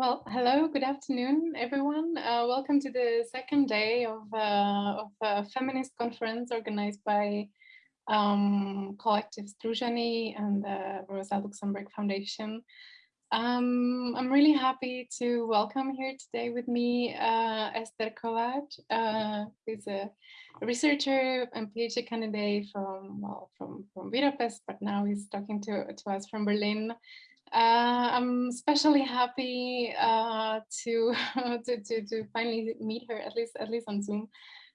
Well, hello, good afternoon, everyone. Uh, welcome to the second day of, uh, of a feminist conference organized by um, Collective Združení and the Rosa Luxemburg Foundation. Um, I'm really happy to welcome here today with me uh, Esther Kováts, uh, who's a researcher and PhD candidate from well from from Budapest, but now he's talking to to us from Berlin. Uh, I'm especially happy uh, to, to, to to finally meet her at least at least on Zoom.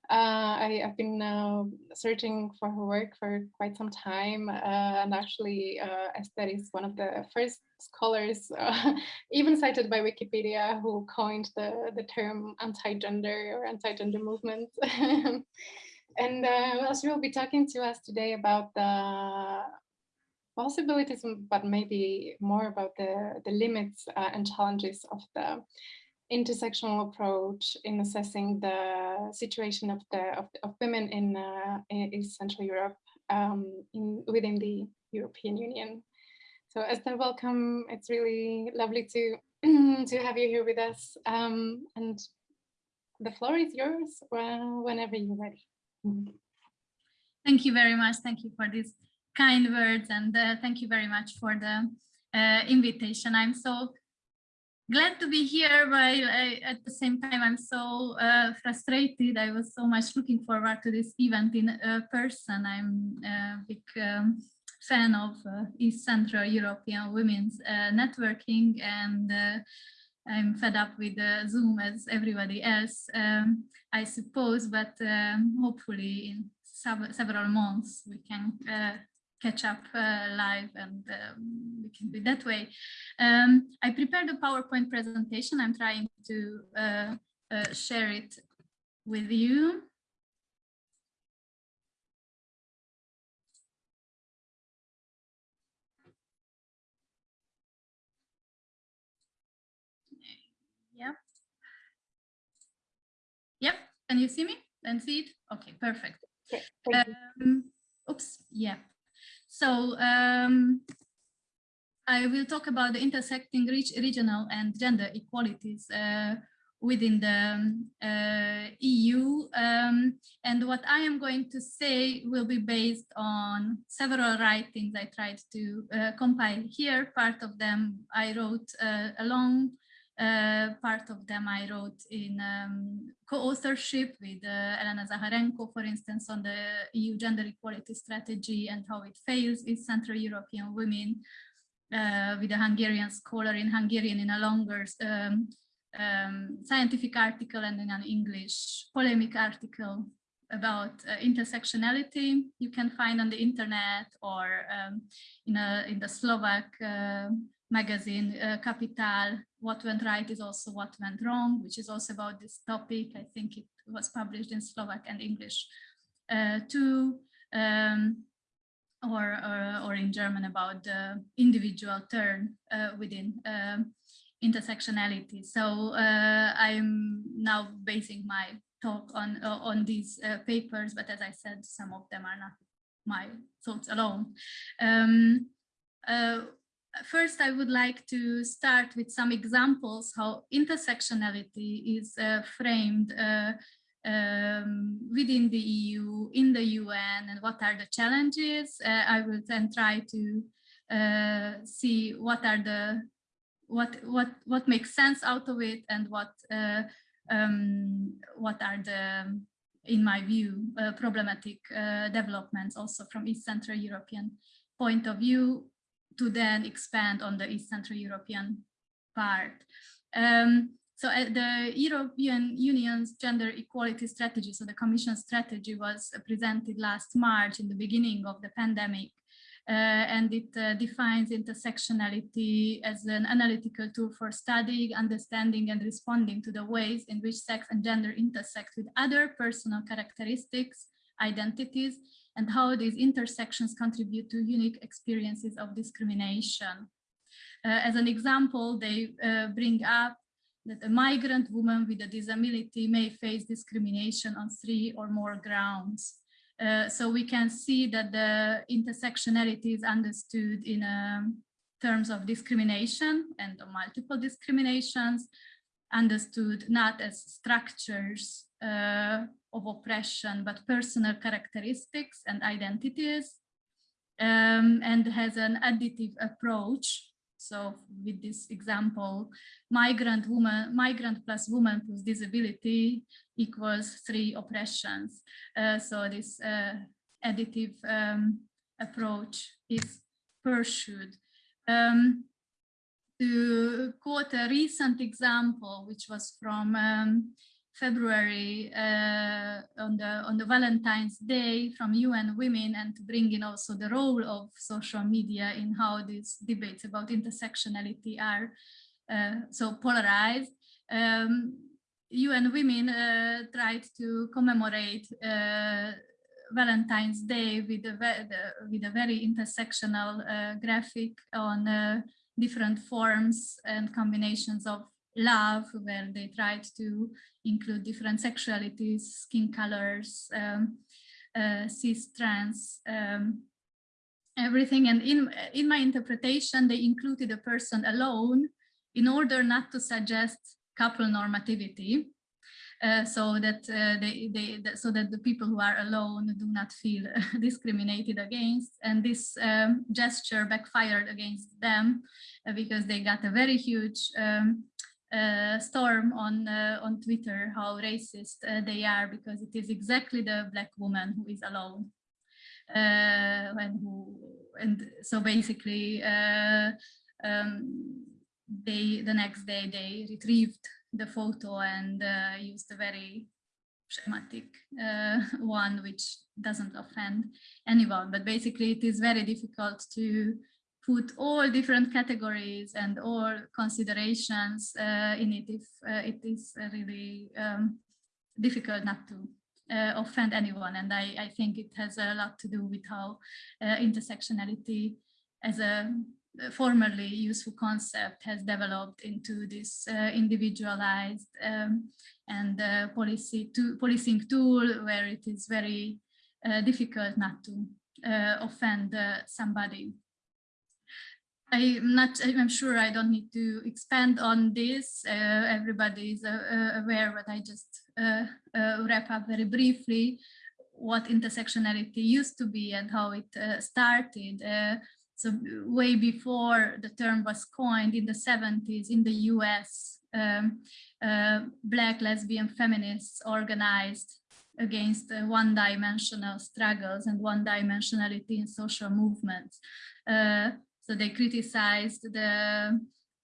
Uh, I, have been uh, searching for her work for quite some time, uh, and actually, uh, Esther is one of the first scholars, even cited by Wikipedia, who coined the the term anti-gender or anti-gender movement. and well, she will be talking to us today about the possibilities, but maybe more about the, the limits uh, and challenges of the intersectional approach in assessing the situation of the of, of women in, uh, in Central Europe um, in, within the European Union. So Esther, welcome. It's really lovely to to have you here with us. Um, and the floor is yours well, whenever you're ready. Thank you very much. Thank you for this kind words and uh, thank you very much for the uh, invitation. I'm so glad to be here, but I, at the same time, I'm so uh, frustrated. I was so much looking forward to this event in uh, person. I'm a big um, fan of uh, East Central European women's uh, networking and I'm fed up with Zoom as everybody else, um, I suppose, but um, hopefully in several months we can catch up uh, live and um, we can do that way. Um, I prepared a PowerPoint presentation. I'm trying to uh, uh, share it with you. Yep. Yep. Can you see me and see it? Okay, perfect. Um, oops. Yeah. So um, I will talk about the intersecting regional and gender equalities uh, within the uh, EU. Um, and what I am going to say will be based on several writings I tried to uh, compile here. Part of them I wrote uh, along part of them I wrote in um, co-authorship with uh, Elena Zacharenko, for instance, on the EU gender equality strategy and how it fails in Central European women, uh, with a Hungarian scholar in Hungarian in a longer um, um, scientific article and in an English polemic article about uh, intersectionality. You can find on the internet or um, in, a, in the Slovak uh, magazine uh, Kapitál, What Went Right is also What Went Wrong, which is also about this topic. I think it was published in Slovak and English uh, too, um, or, or, or, in German about the individual turn uh, within um, intersectionality. So uh, I'm now basing my talk on, uh, on these uh, papers, but as I said, some of them are not my thoughts alone. Um, first, I would like to start with some examples how intersectionality is uh, framed uh, um, within the EU, in the UN, and what are the challenges. Uh, I will then try to uh, see what are the what what what makes sense out of it and what uh, um, what are the in my view uh, problematic developments also from East Central European point of view to then expand on the East Central European part. Um, so uh, the European Union's gender equality strategy, so the Commission strategy was presented last March in the beginning of the pandemic. Uh, and it uh, defines intersectionality as an analytical tool for studying, understanding, and responding to the ways in which sex and gender intersect with other personal characteristics, identities, and how these intersections contribute to unique experiences of discrimination. Uh, as an example, they uh, bring up that a migrant woman with a disability may face discrimination on three or more grounds. Uh, so we can see that the intersectionality is understood in a terms of discrimination and multiple discriminations, understood not as structures of oppression, but personal characteristics and identities, um, and has an additive approach. So with this example, migrant woman, migrant plus woman plus disability equals three oppressions. Uh, so this uh, additive um, approach is pursued. Um, to quote a recent example, which was from um, February uh, on the on the Valentine's Day from UN Women, and to bring in also the role of social media in how these debates about intersectionality are uh, so polarized. Um, UN Women uh, tried to commemorate uh, Valentine's Day with a, with a very intersectional uh, graphic on uh, different forms and combinations of love where they tried to include different sexualities, skin colors, um, uh, cis, trans, um, everything. And in, in my interpretation, they included a person alone in order not to suggest couple normativity. Uh, so that uh, they, they so that the people who are alone do not feel discriminated against and this um, gesture backfired against them uh, because they got a very huge um, uh, storm on uh, on Twitter how racist they are because it is exactly the black woman who is alone. And who and so basically um, they the next day they retrieved the photo and uh, used a very schematic uh, one which doesn't offend anyone. But basically it is very difficult to put all different categories and all considerations uh, in it if uh, it is really um, difficult not to uh, offend anyone and I, I think it has a lot to do with how uh, intersectionality as a formerly useful concept has developed into this uh, individualized um, and uh, policy to, policing tool where it is very uh, difficult not to uh, offend uh, somebody. I'm not, I'm sure I don't need to expand on this. Uh, everybody is aware, but I just wrap up very briefly what intersectionality used to be and how it started. So way before the term was coined in the 70s in the US, um, uh, black lesbian feminists organized against uh, one-dimensional struggles and one-dimensionality in social movements. Uh, so they criticized the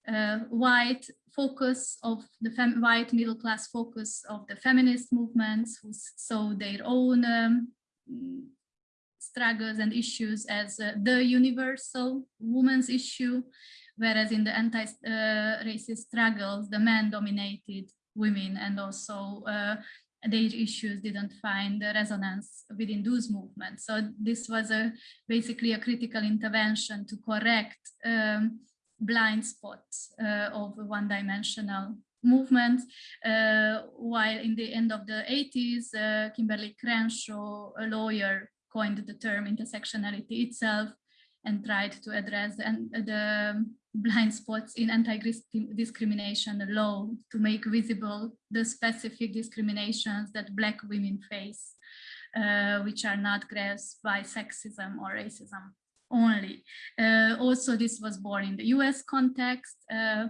uh, white focus of the white middle class focus of the feminist movements who saw their own um, struggles and issues as uh, the universal woman's issue, whereas in the anti-racist struggles, the men-dominated women and also uh, their issues didn't find the resonance within those movements. So this was a basically a critical intervention to correct um, blind spots uh, of one-dimensional movements. Uh, while in the end of the 80s, uh, Kimberlé Crenshaw, a lawyer coined the term intersectionality itself and tried to address the, the blind spots in anti-discrimination law to make visible the specific discriminations that Black women face, uh, which are not grasped by sexism or racism only. Uh, also, this was born in the US context. Uh,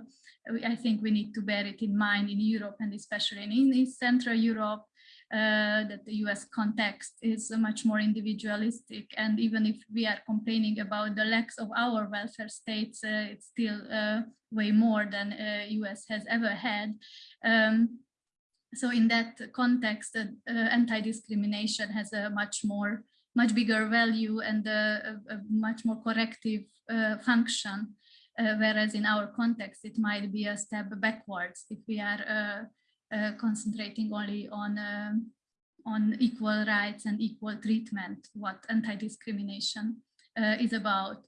I think we need to bear it in mind in Europe and especially in East Central Europe, uh, that the US context is much more individualistic. And even if we are complaining about the lacks of our welfare states, uh, it's still uh, way more than US uh, has ever had. Um, so in that context, uh, anti-discrimination has a much more, much bigger value and a, a much more corrective function. whereas in our context, it might be a step backwards if we are concentrating only on um, on equal rights and equal treatment, what anti-discrimination uh, is about.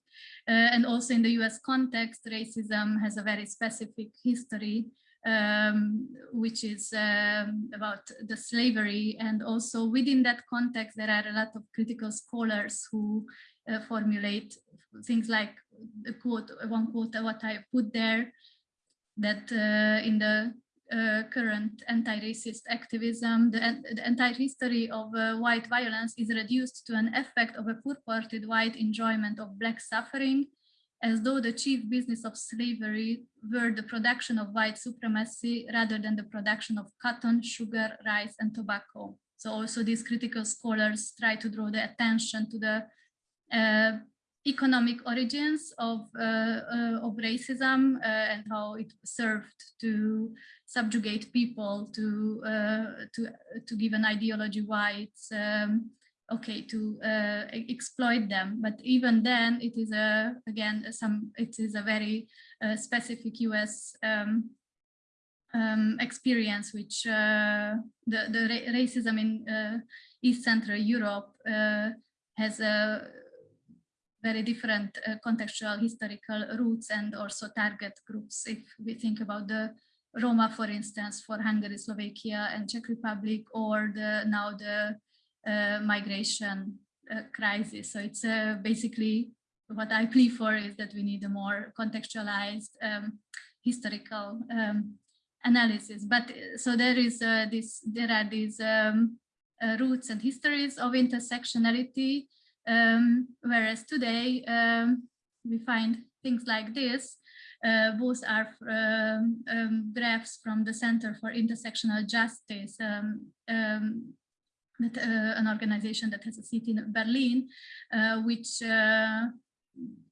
Uh, and also in the US context, racism has a very specific history, um, which is um, about the slavery. And also within that context, there are a lot of critical scholars who uh, formulate things like the quote, one quote, what I put there, that uh, in the uh, current anti-racist activism, the, the, entire history of uh, white violence is reduced to an effect of a purported white enjoyment of black suffering, as though the chief business of slavery were the production of white supremacy rather than the production of cotton, sugar, rice, and tobacco. So also these critical scholars try to draw the attention to the uh, economic origins of, uh, uh, of racism uh, and how it served to subjugate people to, to, to give an ideology why it's um, okay to uh, exploit them. But even then it is a again some it is a very uh, specific US um, um, experience which uh, the the ra racism in East Central Europe has a very different uh, contextual historical roots and also target groups. If we think about the Roma, for instance, for Hungary, Slovakia, and Czech Republic, or the now the uh, migration uh, crisis. So it's uh, basically what I plea for is that we need a more contextualized um, historical um, analysis. But uh, so there is uh, this, there are these um, roots and histories of intersectionality um, whereas today um, we find things like this. Uh, both are um, um, graphs from the Center for Intersectional Justice, um, um, that, uh, an organization that has a seat in Berlin, uh, which uh,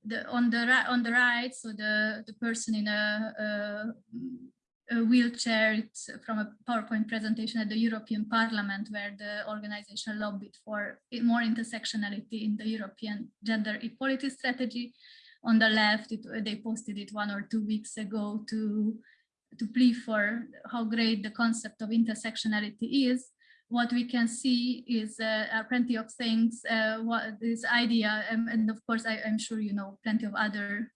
the, on the on the right, so the the person in a, a a wheelchair. It's from a PowerPoint presentation at the European Parliament where the organization lobbied for more intersectionality in the European gender equality strategy. On the left, it, they posted it one or two weeks ago to, to plea for how great the concept of intersectionality is. What we can see is uh, plenty of things, uh, what this idea, um, and of course, I, I'm sure you know plenty of other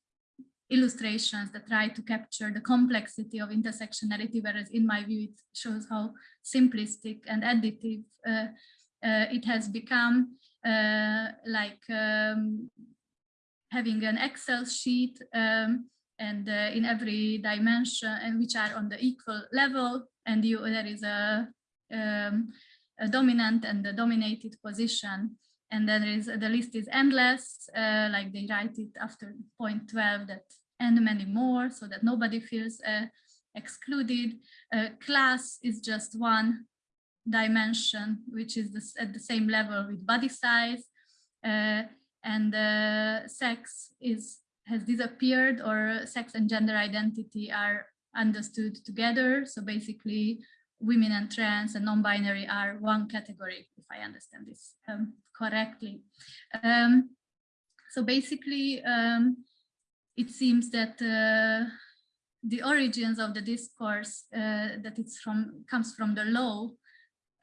illustrations that try to capture the complexity of intersectionality, whereas in my view, it shows how simplistic and additive uh, uh, it has become, uh, like um, having an Excel sheet um, and uh, in every dimension and which are on the equal level and you, there is a, um, a dominant and a dominated position and then there is the list is endless uh, like they write it after point 12 that and many more so that nobody feels uh, excluded. Uh, class is just one dimension which is this, at the same level with body size uh, and uh, sex is has disappeared or sex and gender identity are understood together. So basically women and trans and non-binary are one category, if I understand this um, correctly. Um, so basically, um, it seems that uh, the origins of the discourse uh, that it's from comes from the law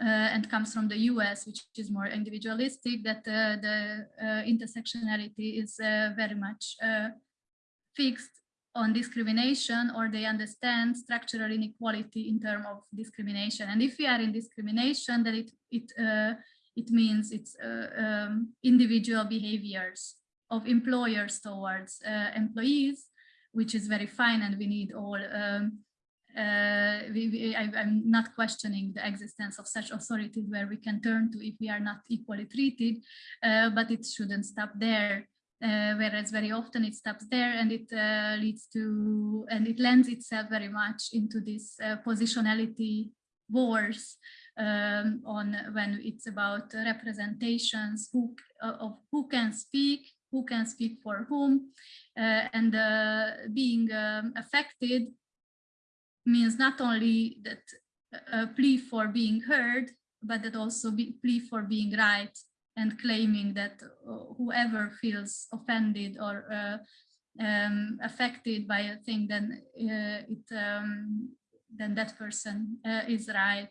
uh, and comes from the US, which is more individualistic, that uh, the uh, intersectionality is uh, very much fixed on discrimination or they understand structural inequality in terms of discrimination. And if we are in discrimination, then it it uh, it means it's uh, um, individual behaviors of employers towards uh, employees, which is very fine, and we need all. Um, uh, we, we, I, am not questioning the existence of such authorities where we can turn to if we are not equally treated, uh, but it shouldn't stop there uh, whereas very often it stops there and it uh, leads to, and it lends itself very much into this uh, positionality wars um, on when it's about representations who, uh, of who can speak, who can speak for whom, uh, and uh, being um, affected means not only that a plea for being heard, but that also be plea for being right and claiming that uh, whoever feels offended or uh, um, affected by a thing, then uh, it um, then that person uh, is right.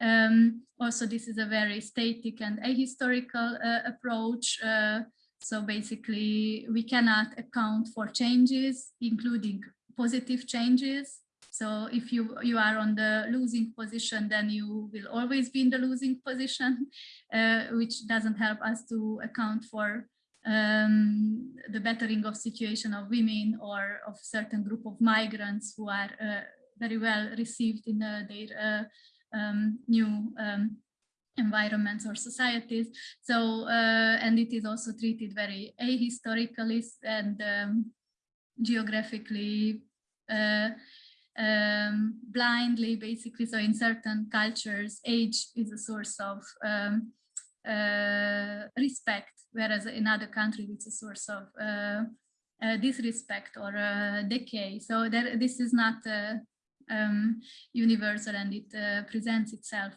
Um, also, this is a very static and ahistorical uh, approach. Uh, so basically, we cannot account for changes, including positive changes. So if you, you are on the losing position, then you will always be in the losing position, uh, which doesn't help us to account for um, the bettering of situation of women or of certain group of migrants who are uh, very well received in uh, their uh, um, new um, environments or societies. So, uh, and it is also treated very ahistorically and um, geographically uh, um, blindly, basically. So in certain cultures, age is a source of um, uh, respect, whereas in other countries, it's a source of uh, uh, disrespect or uh, decay. So there, this is not um, universal and it presents itself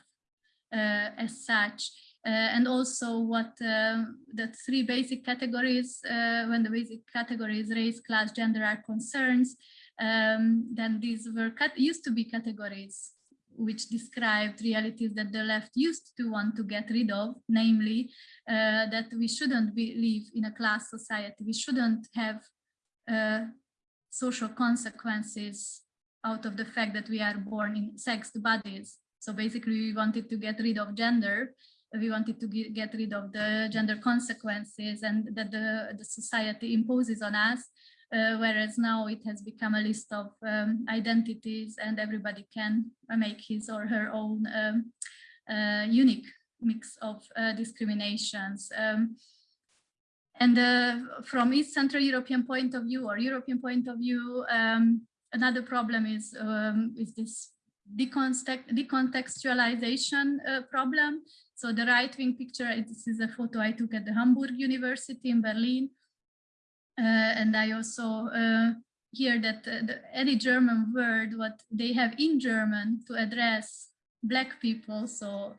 as such. Uh, and also what uh, the three basic categories, uh, when the basic categories race, class, gender are concerns, um, then these were used to be categories which described realities that the left used to want to get rid of, namely uh, that we shouldn't be, live in a class society, we shouldn't have uh, social consequences out of the fact that we are born in sexed bodies. So basically we wanted to get rid of gender, we wanted to get rid of the gender consequences and that the, the society imposes on us uh, whereas now it has become a list of um, identities and everybody can make his or her own um, uh, unique mix of uh, discriminations. Um, and uh, from East Central European point of view or European point of view, um, another problem is, um, is this decontextualization uh, problem. So the right-wing picture, this is a photo I took at the Humboldt University in Berlin, uh, and I also uh, hear that uh, the, any German word, what they have in German to address black people, so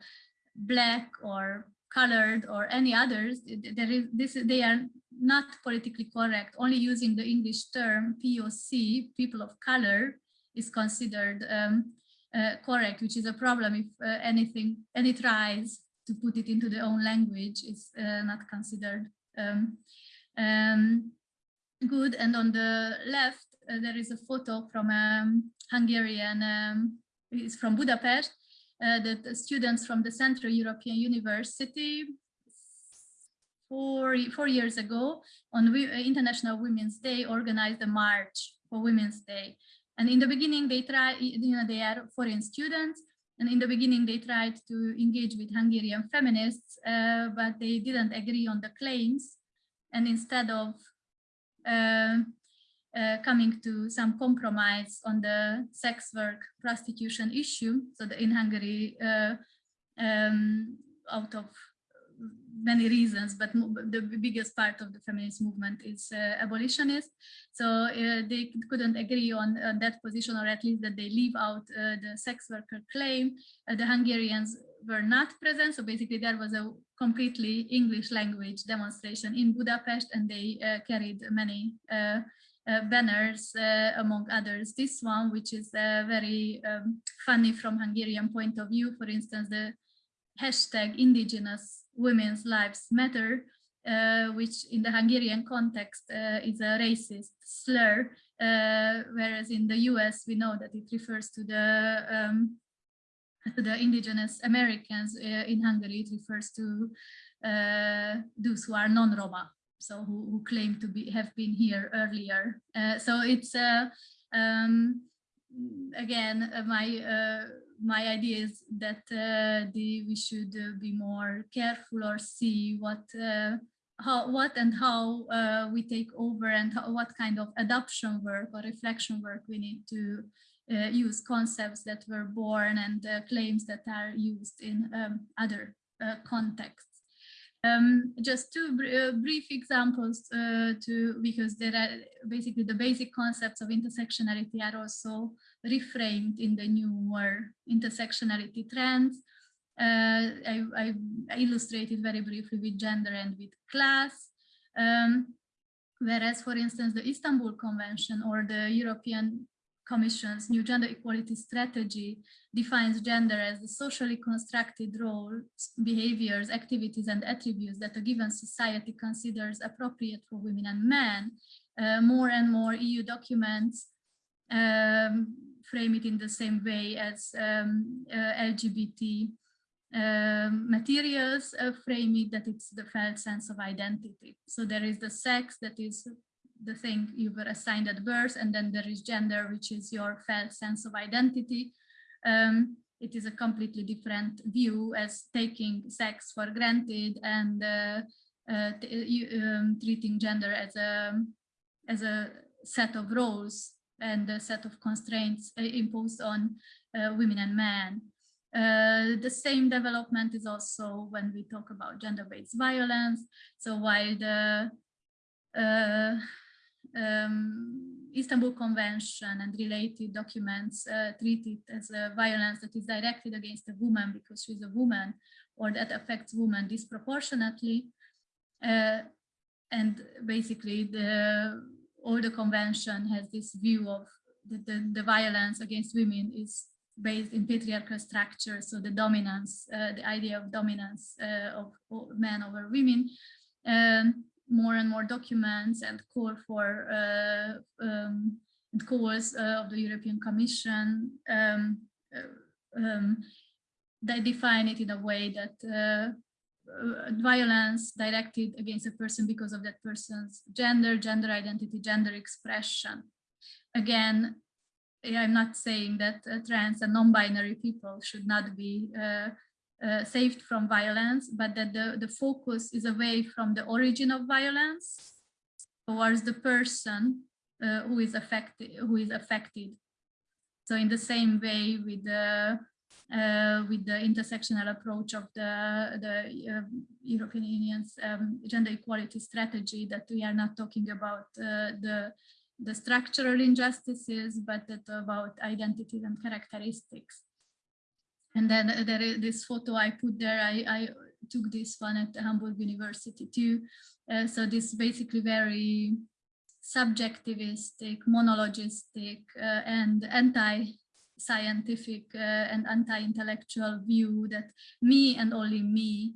black or colored or any others, there is this they are not politically correct. Only using the English term POC, people of color, is considered um, uh, correct, which is a problem if uh, anything, any tries to put it into their own language is uh, not considered um, um, good. And on the left, uh, there is a photo from a um, Hungarian, um, it's from Budapest, uh, that the students from the Central European University four, four years ago on uh, International Women's Day organized a march for Women's Day. And in the beginning, they try, you know, they are foreign students. And in the beginning, they tried to engage with Hungarian feminists, uh, but they didn't agree on the claims. And instead of uh, uh, coming to some compromise on the sex work prostitution issue. So in Hungary, uh, um, out of many reasons, but the biggest part of the feminist movement is uh, abolitionist. So uh, they couldn't agree on, on, that position, or at least that they leave out uh, the sex worker claim. the Hungarians were not present. So basically there was a completely English language demonstration in Budapest and they uh, carried many uh, uh, banners, uh, among others. This one, which is uh, very um, funny from Hungarian point of view, for instance, the hashtag indigenous women's lives matter, uh, which in the Hungarian context is a racist slur, whereas in the US we know that it refers to the um, the indigenous Americans uh, in Hungary, it refers to uh, those who are non-Roma, so who, who, claim to be have been here earlier. Uh, so it's um, again my my idea is that uh, the, we should uh, be more careful or see what uh, how what and how we take over and how, what kind of adoption work or reflection work we need to uh, use concepts that were born and uh, claims that are used in um, other uh, contexts. Um, just two br uh, brief examples uh, to because there are basically the basic concepts of intersectionality are also reframed in the newer intersectionality trends. Uh, I, I, illustrated very briefly with gender and with class. Um, whereas, for instance, the Istanbul Convention or the European Commission's new gender equality strategy defines gender as the socially constructed roles, behaviors, activities, and attributes that a given society considers appropriate for women and men. Uh, more and more EU documents um, frame it in the same way as um, uh, LGBT um, materials uh, frame it that it's the felt sense of identity. So there is the sex that is the thing you were assigned at birth, and then there is gender, which is your felt sense of identity. Um, it is a completely different view as taking sex for granted and uh, uh, um, treating gender as a as a set of roles and a set of constraints uh, imposed on uh, women and men. Uh, the same development is also when we talk about gender-based violence. So while the uh, um, Istanbul Convention and related documents uh, treat it as a violence that is directed against a woman because she's a woman or that affects women disproportionately. Uh, and basically the all the convention has this view of the, the, the violence against women is based in patriarchal structure, so the dominance, uh, the idea of dominance uh, of men over women. Um, more and more documents and call for uh, um, calls uh, of the European Commission. Um, uh, um, they define it in a way that uh, violence directed against a person because of that person's gender, gender identity, gender expression. Again, I'm not saying that uh, trans and non-binary people should not be uh, uh, saved from violence, but that the, the focus is away from the origin of violence towards the person uh, who is affected who is affected. So in the same way with the uh, with the intersectional approach of the, the uh, European Union's um, gender equality strategy that we are not talking about uh, the, the structural injustices, but that about identities and characteristics. And then uh, there is this photo I put there, I, I took this one at Humboldt University too. Uh, so this basically very subjectivistic, monologistic, uh, and anti-scientific uh, and anti-intellectual view that me and only me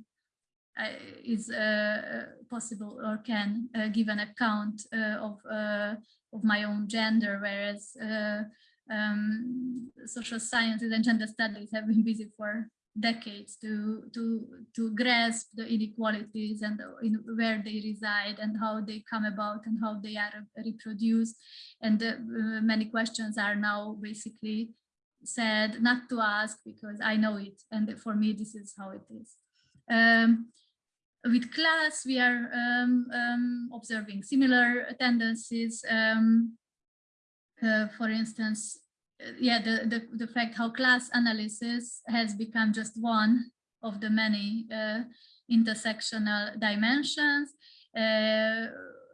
uh, is uh, possible or can give an account of, of my own gender, whereas um, social sciences and gender studies have been busy for decades to to to grasp the inequalities and where they reside and how they come about and how they are reproduced and uh, many questions are now basically said not to ask because I know it and for me this is how it is. Um, with class we are um, um, observing similar tendencies um, uh, for instance, uh, yeah, the, the, the fact how class analysis has become just one of the many uh, intersectional dimensions. Uh,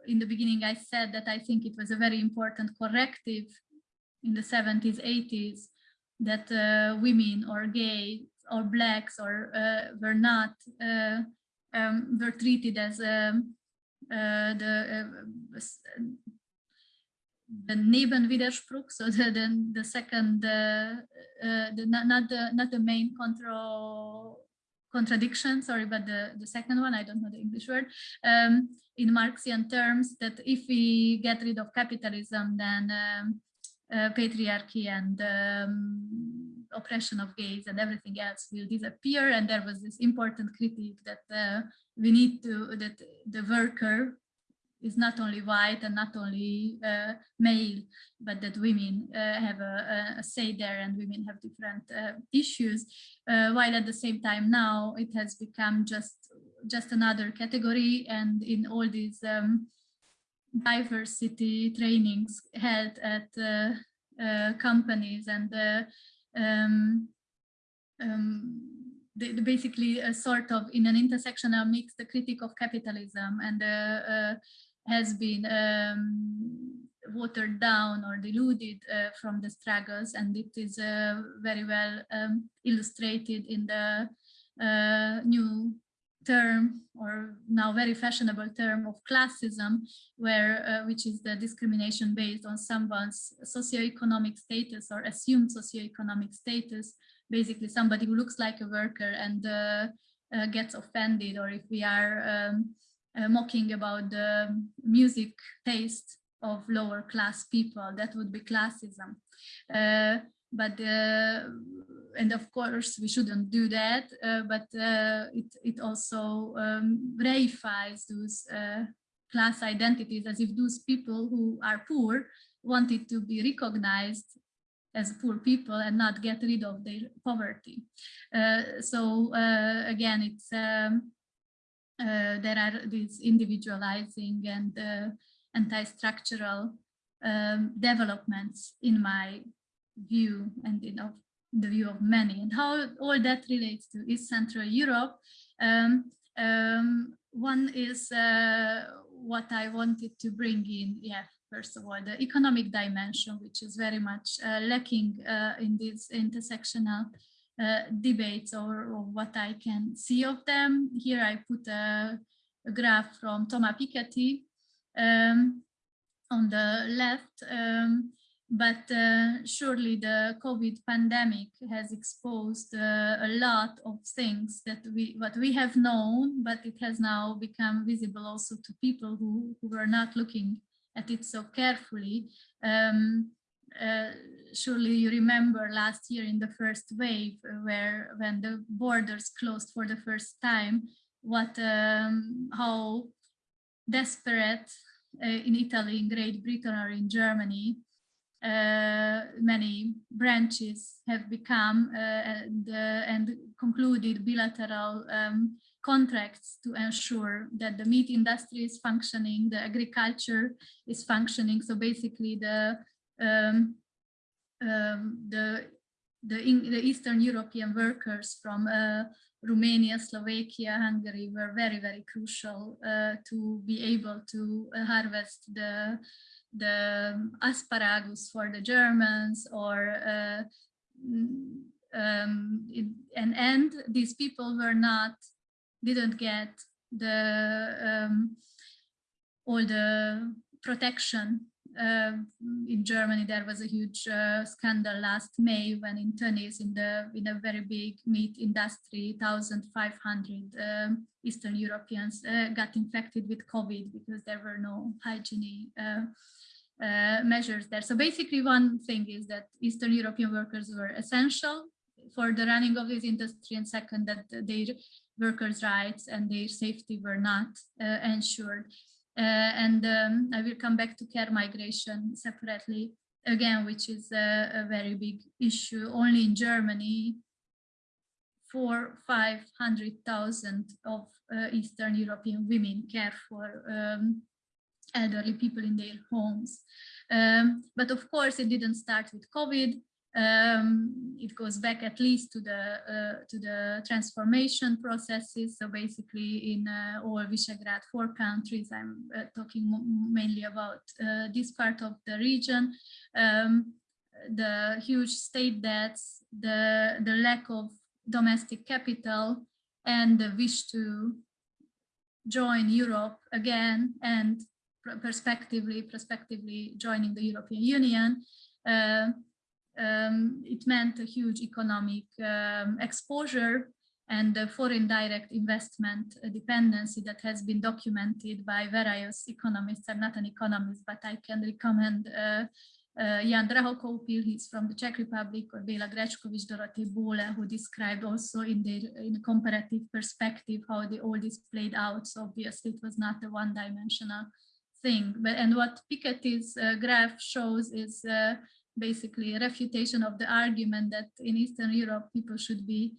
in the beginning, I said that I think it was a very important corrective in the 70s, 80s, that uh, women or gay or blacks or uh, were not, um, were treated as um, the the Nebenwiderspruch, so the, the, the second, uh, uh, the, not, not, the, not the main control contradiction, sorry, but the, the second one, I don't know the English word, um, in Marxian terms, that if we get rid of capitalism, then um, uh, patriarchy and um, oppression of gays and everything else will disappear. And there was this important critique that uh, we need to, that the worker is not only white and not only uh, male, but that women uh, have a, a, say there and women have different uh, issues. Uh, while at the same time now it has become just just another category and in all these um, diversity trainings held at uh, uh, companies and um, um, the, the basically a sort of in an intersectional mix, the critique of capitalism and uh, has been um, watered down or diluted uh, from the struggles and it is uh, very well um, illustrated in the uh, new term or now very fashionable term of classism where uh, which is the discrimination based on someone's socioeconomic status or assumed socioeconomic status. Basically somebody who looks like a worker and uh, uh, gets offended or if we are um, uh, mocking about the music taste of lower class people. That would be classism. Uh, but uh, and of course we shouldn't do that, uh, but uh, it, it also um, reifies those uh, class identities as if those people who are poor wanted to be recognized as poor people and not get rid of their poverty. So again, it's um, uh, there are these individualizing and anti-structural um, developments in my view and in of the view of many and how all that relates to East Central Europe. Um, um, one is uh, what I wanted to bring in, yeah, first of all, the economic dimension, which is very much uh, lacking uh, in this intersectional uh, debates or, or, what I can see of them. Here I put a, a graph from Thomas Piketty um, on the left, um, but uh, surely the COVID pandemic has exposed uh, a lot of things that we what we have known, but it has now become visible also to people who, who were not looking at it so carefully. Um, uh, surely you remember last year in the first wave where when the borders closed for the first time, what um, how desperate uh, in Italy, in Great Britain or in Germany, uh, many branches have become uh, and, uh, and, concluded bilateral um, contracts to ensure that the meat industry is functioning, the agriculture is functioning. So basically the um, um, the the, in, the Eastern European workers from uh, Romania, Slovakia, Hungary were very, very crucial uh, to be able to uh, harvest the the asparagus for the Germans or uh, um, it, and and these people were not didn't get the um, all the protection. Uh, in Germany, there was a huge uh, scandal last May when in Tönnies, in the in a very big meat industry, 1,500 um, Eastern Europeans uh, got infected with COVID because there were no hygiene uh, uh, measures there. So basically, one thing is that Eastern European workers were essential for the running of this industry, and second, that they workers' rights and their safety were not uh, ensured. Uh, and um, I will come back to care migration separately again, which is a, a very big issue. Only in Germany, four, 500,000 of uh, Eastern European women care for um, elderly people in their homes. Um, but of course, it didn't start with COVID. Um, it goes back at least to the uh, to the transformation processes. So basically, in uh, all Visegrad four countries, I'm uh, talking mainly about uh, this part of the region. Um, the huge state debts, the the lack of domestic capital, and the wish to join Europe again, and prospectively, prospectively joining the European Union. Um, it meant a huge economic um, exposure and the foreign direct investment dependency that has been documented by various economists. I'm not an economist, but I can recommend uh, uh, Jan Drahokoupil, he's from the Czech Republic, or Béla Greskovits, Dorothee Bohle, who described also in the in a comparative perspective how the, all this played out. So obviously it was not a one-dimensional thing. But and what Piketty's uh, graph shows is uh, basically a refutation of the argument that in Eastern Europe people should be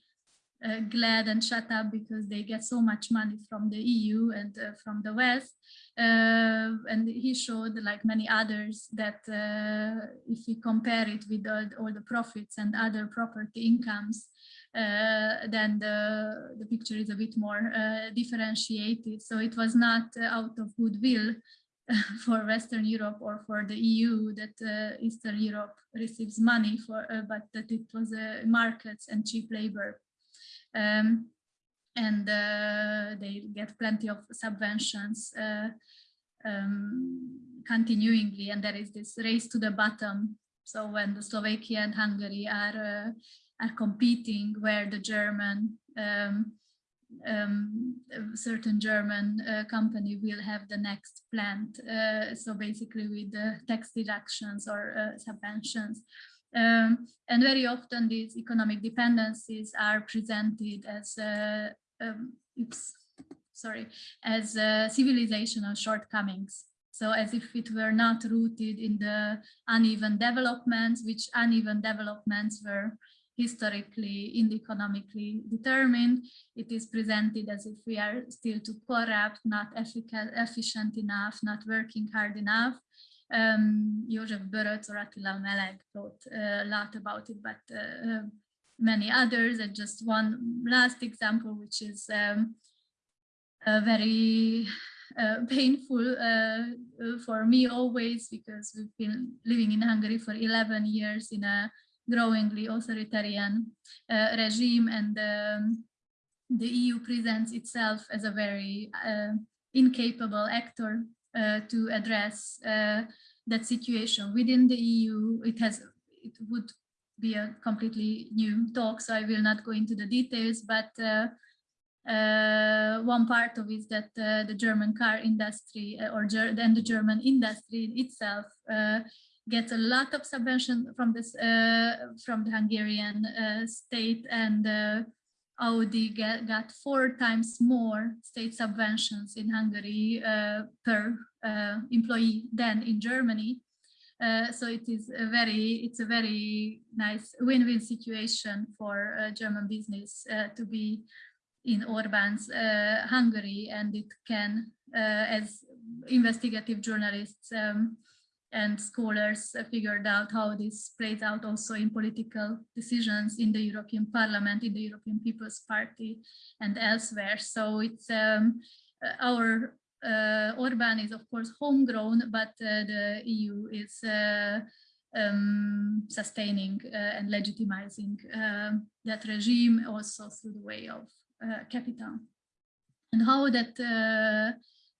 uh, glad and shut up because they get so much money from the EU and uh, from the West. Uh, and he showed, like many others, that uh, if we compare it with all, all, the profits and other property incomes, uh, then the, the picture is a bit more uh, differentiated. So it was not out of goodwill for Western Europe or for the EU that uh, Eastern Europe receives money for, uh, but that it was uh, markets and cheap labor. Um, and they get plenty of subventions um, continuingly, and there is this race to the bottom. So when the Slovakia and Hungary are uh, are competing, where the German um, um, a certain German uh, company will have the next plant. Uh, so basically with the tax deductions or uh, subventions. Um, and very often these economic dependencies are presented as, uh, um, oops, sorry, as uh, civilizational shortcomings. So as if it were not rooted in the uneven developments, which uneven developments were historically economically determined. It is presented as if we are still too corrupt, not efficient enough, not working hard enough. Um, József Böröcz or Attila Melegh wrote a lot about it, but uh, uh, many others. And just one last example, which is um, a very uh, painful uh, for me always because we've been living in Hungary for 11 years in a growingly authoritarian uh, regime and um, the EU presents itself as a very uh, incapable actor uh, to address uh, that situation within the EU. It has, it would be a completely new talk, so I will not go into the details, but uh, uh, one part of it is that the German car industry or then the German industry itself gets a lot of subvention from this uh, from the Hungarian uh, state and uh, Audi get, got four times more state subventions in Hungary uh, per uh, employee than in Germany. Uh, so it is a very it's a very nice win-win situation for German business to be in Orban's Hungary and it can as investigative journalists um, and scholars figured out how this plays out also in political decisions in the European Parliament, in the European People's Party and elsewhere. So it's um, uh, our uh, Orban is of course homegrown, but uh, the EU is uh, um, sustaining uh, and legitimizing um, that regime also through the way of uh, capital. And how that,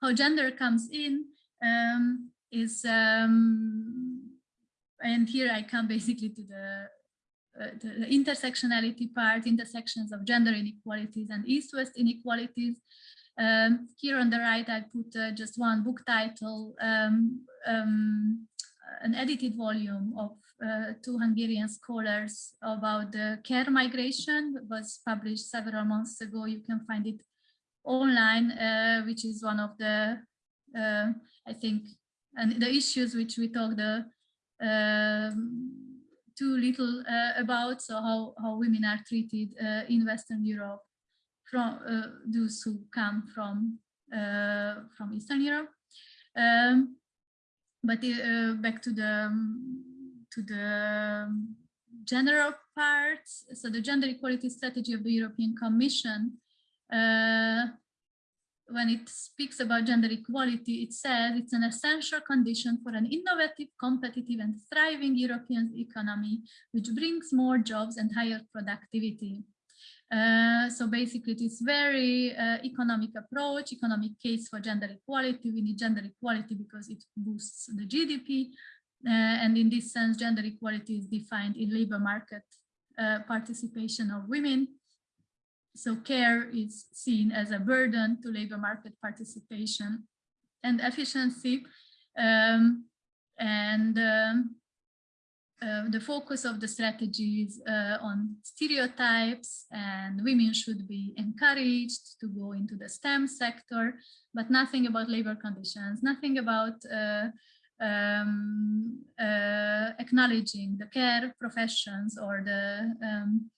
how gender comes in, um, is, um, and here I come basically to the, uh, the intersectionality part, intersections of gender inequalities and East-West inequalities. Um, here on the right, I put uh, just one book title, um, um, an edited volume of uh, two Hungarian scholars about the care migration it was published several months ago. You can find it online, uh, which is one of the, uh, I think, and the issues which we talked uh, um, too little uh, about, so how, how women are treated uh, in Western Europe from uh, those who come from uh, from Eastern Europe. Um, but uh, back to the um, to the general parts. So the gender equality strategy of the European Commission when it speaks about gender equality, it says it's an essential condition for an innovative, competitive and thriving European economy, which brings more jobs and higher productivity. Uh, so basically it is very uh, economic approach, economic case for gender equality. We need gender equality because it boosts the GDP. Uh, and in this sense, gender equality is defined in labor market uh, participation of women so care is seen as a burden to labor market participation and efficiency. Um, and um, uh, the focus of the strategy is uh, on stereotypes and women should be encouraged to go into the STEM sector, but nothing about labor conditions, nothing about uh, um, uh, acknowledging the care professions or the um,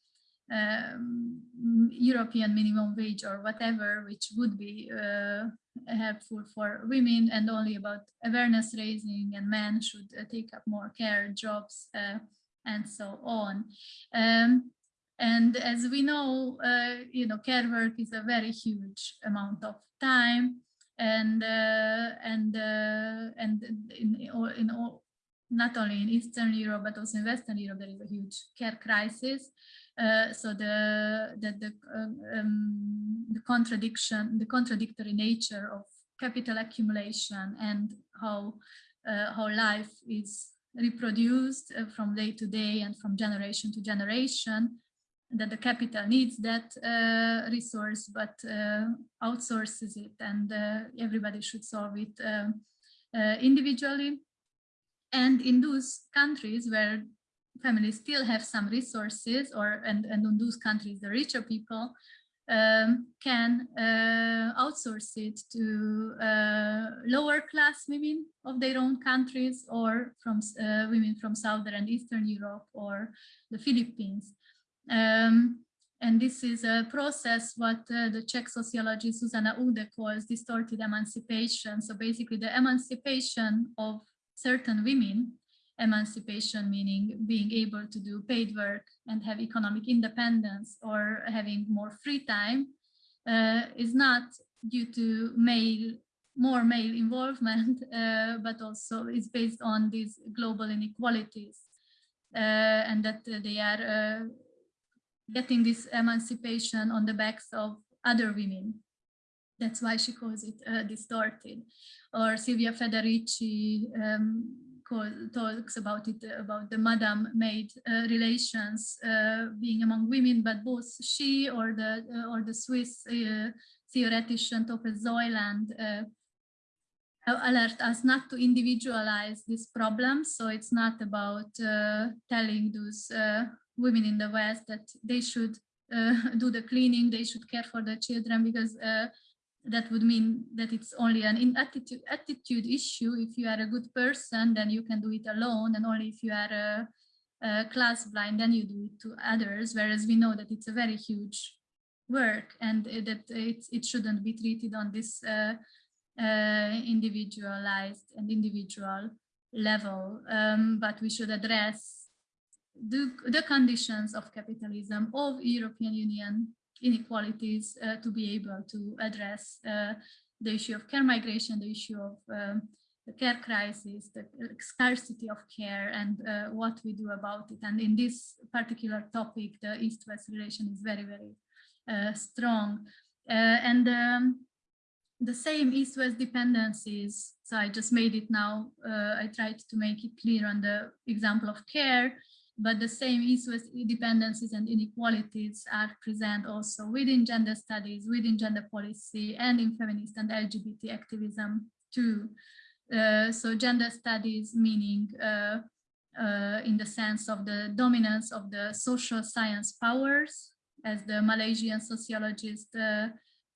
um, European minimum wage or whatever, which would be uh, helpful for women and only about awareness raising and men should uh, take up more care jobs uh, and so on. Um, and as we know, uh, you know, care work is a very huge amount of time and uh, and uh, and in, all, in all, not only in Eastern Europe, but also in Western Europe, there is a huge care crisis. Uh, so the the the, um, um, the contradiction, the contradictory nature of capital accumulation and how uh, how life is reproduced uh, from day to day and from generation to generation that the capital needs that uh, resource but uh, outsources it and uh, everybody should solve it individually. And in those countries where families still have some resources or and, and in those countries the richer people um, can uh, outsource it to uh, lower class women of their own countries or from uh, women from Southern and Eastern Europe or the Philippines. Um, and this is a process what uh, the Czech sociologist Zuzana Uhde calls distorted emancipation. So basically the emancipation of certain women emancipation, meaning being able to do paid work and have economic independence or having more free time, uh, is not due to male, more male involvement, uh, but also is based on these global inequalities uh, and that they are uh, getting this emancipation on the backs of other women. That's why she calls it uh, distorted. Or Silvia Federici um, talks about it, about the madam maid uh, relations uh, being among women, but both she or the uh, or the Swiss uh, theoretician Tove Soiland uh, alert us not to individualize this problem. So it's not about uh, telling those women in the West that they should do the cleaning, they should care for the children because that would mean that it's only an attitude, attitude issue. If you are a good person, then you can do it alone. And only if you are a, a class blind, then you do it to others. Whereas we know that it's a very huge work and that it, it shouldn't be treated on this uh, uh, individualized and individual level. Um, but we should address the, the conditions of capitalism of European Union inequalities uh, to be able to address uh, the issue of care migration, the issue of um, the care crisis, the scarcity of care and uh, what we do about it. And in this particular topic, the East-West relation is very, very uh, strong. Uh, and um, the same East-West dependencies, so I just made it now, uh, I tried to make it clear on the example of care, but the same East-West dependencies and inequalities are present also within gender studies, within gender policy, and in feminist and LGBT activism too. Uh, so gender studies meaning uh, uh, in the sense of the dominance of the social science powers, as the Malaysian sociologist uh,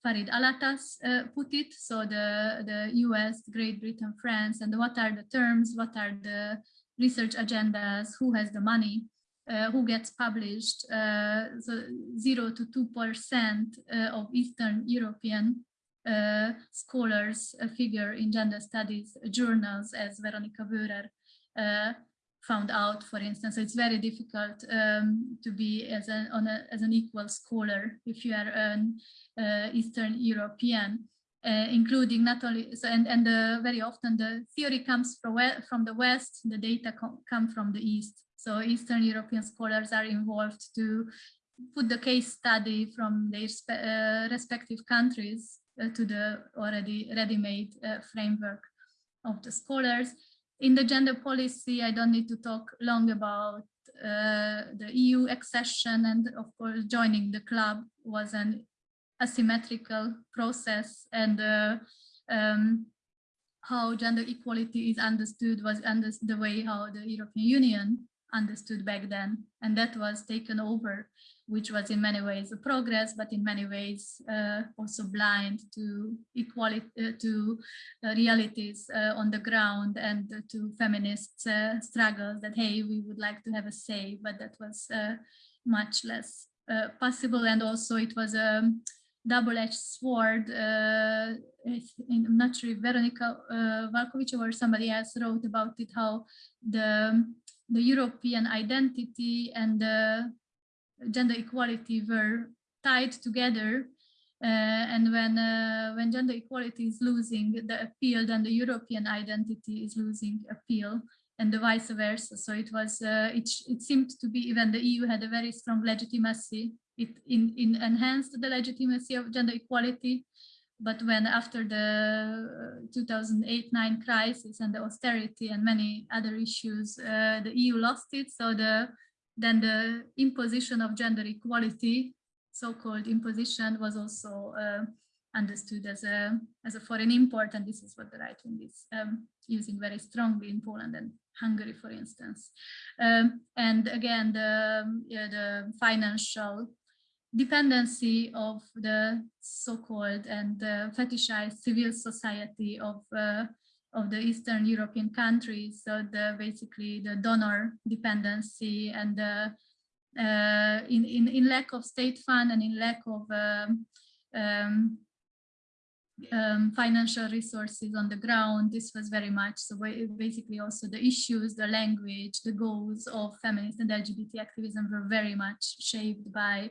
Farid Alatas uh, put it. So the, the US, Great Britain, France, and what are the terms, what are the research agendas, who has the money, uh, who gets published. Uh, so zero to two percent uh, of Eastern European uh, scholars figure in gender studies journals, as Veronika Wöhrer uh, found out, for instance. So it's very difficult um, to be as an, a, as an equal scholar if you are an uh, Eastern European uh, including not only so and and uh, very often the theory comes from from the west the data come from the east. So eastern european scholars are involved to put the case study from their uh, respective countries uh, to the already ready-made uh, framework of the scholars. In the gender policy i don't need to talk long about uh, the eu accession and of course joining the club was an asymmetrical process and uh, um, how gender equality is understood was under the way how the European Union understood back then. And that was taken over, which was in many ways a progress, but in many ways uh, also blind to equality, uh, to uh, realities uh, on the ground and to feminist uh, struggles that, hey, we would like to have a say, but that was uh, much less possible. And also it was a um, double-edged sword. Uh, I'm not sure if Veronika uh, Valkovic or somebody else wrote about it, how the, the European identity and the gender equality were tied together. Uh, and when uh, when gender equality is losing the appeal, then the European identity is losing appeal and the vice versa. So it was, uh, it, it seemed to be even the EU had a very strong legitimacy it in, in enhanced the legitimacy of gender equality. But when after the 2008-9 crisis and the austerity and many other issues, uh, the EU lost it. So the then the imposition of gender equality, so-called imposition, was also uh, understood as a as a foreign import, and this is what the right wing is um, using very strongly in Poland and Hungary, for instance. Um, and again, the yeah, the financial dependency of the so-called and uh, fetishized civil society of uh, of the Eastern European countries. So the basically the donor dependency and the uh, in, in, in lack of state fund and in lack of um, um, um, financial resources on the ground. This was very much so basically also the issues, the language, the goals of feminist and LGBT activism were very much shaped by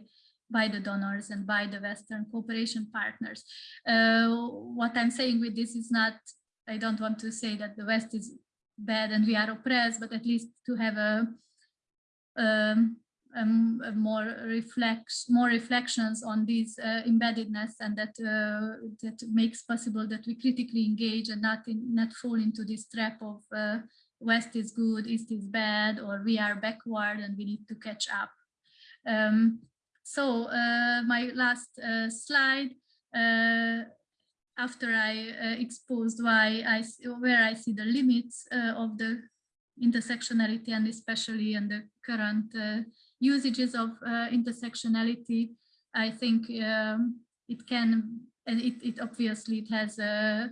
by the donors and by the Western cooperation partners. Uh, what I'm saying with this is not, I don't want to say that the West is bad and we are oppressed, but at least to have a, um, um, more reflects more reflections on these uh, embeddedness and that uh, that makes possible that we critically engage and not in, not fall into this trap of uh, west is good east is bad or we are backward and we need to catch up um, so uh, my last uh, slide uh, after I exposed why I where I see the limits of the intersectionality and especially in the current usages of intersectionality, I think um, it can, and it, it obviously it has a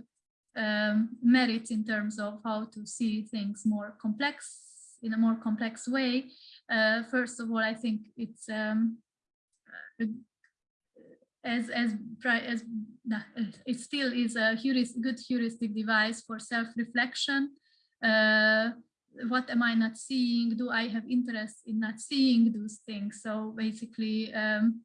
um, merit in terms of how to see things more complex, in a more complex way. Uh, first of all, I think it's um, as as as it still is a good heuristic device for self-reflection. Uh, what am I not seeing? Do I have interest in not seeing those things? So basically um,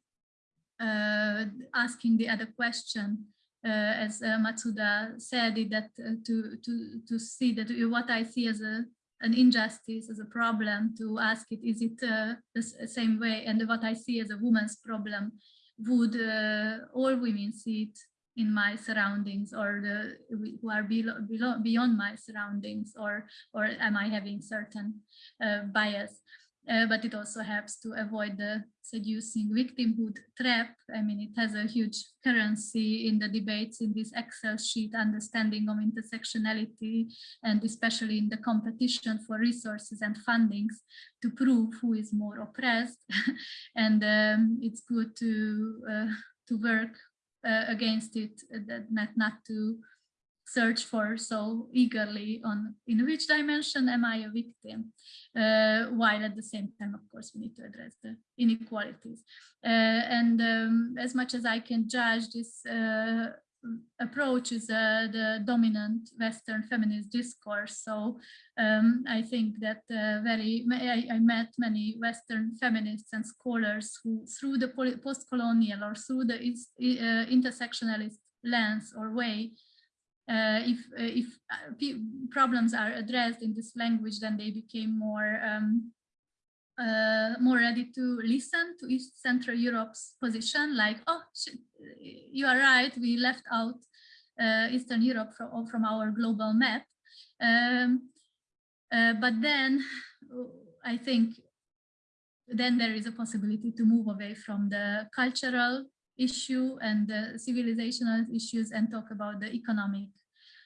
uh, asking the other question, uh, as uh, Matsuda said, that uh, to, to, to see that what I see as a, an injustice, as a problem, to ask it, is it uh, the same way? And what I see as a woman's problem, would uh, all women see it in my surroundings or the who are below, below, beyond my surroundings or or am I having certain uh, bias uh, but it also helps to avoid the seducing victimhood trap. I mean, it has a huge currency in the debates in this Excel sheet understanding of intersectionality and especially in the competition for resources and fundings to prove who is more oppressed. and um, it's good to uh, to work uh, against it, uh, that not, not to search for so eagerly on in which dimension am I a victim, uh, while at the same time, of course, we need to address the inequalities. Uh, and um, as much as I can judge this uh, approach is uh, the dominant Western feminist discourse. So um, I think that uh, very, I, I, met many Western feminists and scholars who through the post-colonial or through the uh, intersectionalist lens or way, uh, if, uh, if uh, problems are addressed in this language, then they became more um, uh, more ready to listen to East Central Europe's position, like, oh, you are right, we left out uh, Eastern Europe from, from our global map. Um, uh, but then I think then there is a possibility to move away from the cultural issue and the civilizational issues and talk about the economic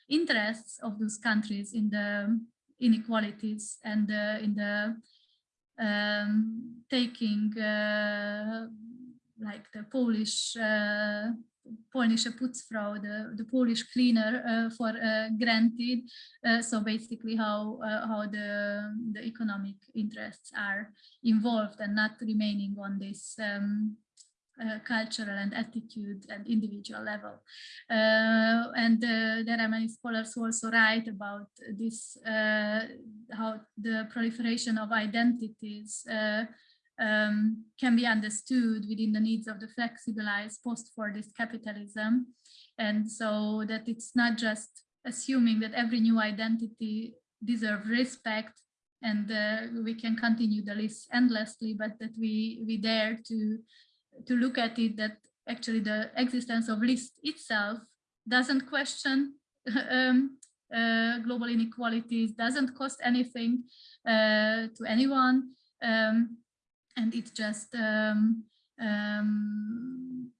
interests of those countries in the inequalities and uh, in the um, taking uh, like the Polish uh, Polnische Putzfrau, the, the Polish cleaner uh, for uh, granted. Uh, so basically how how the, the economic interests are involved and not remaining on this um, uh, cultural and attitude and individual level. Uh, and uh, there are many scholars who also write about this, uh, how the proliferation of identities uh, um, can be understood within the needs of the flexibilized post-Fordist capitalism. And so that it's not just assuming that every new identity deserves respect and we can continue the list endlessly, but that we, we dare to to look at it that actually the existence of list itself doesn't question um, uh, global inequalities, doesn't cost anything uh, to anyone, um, and it just um, um,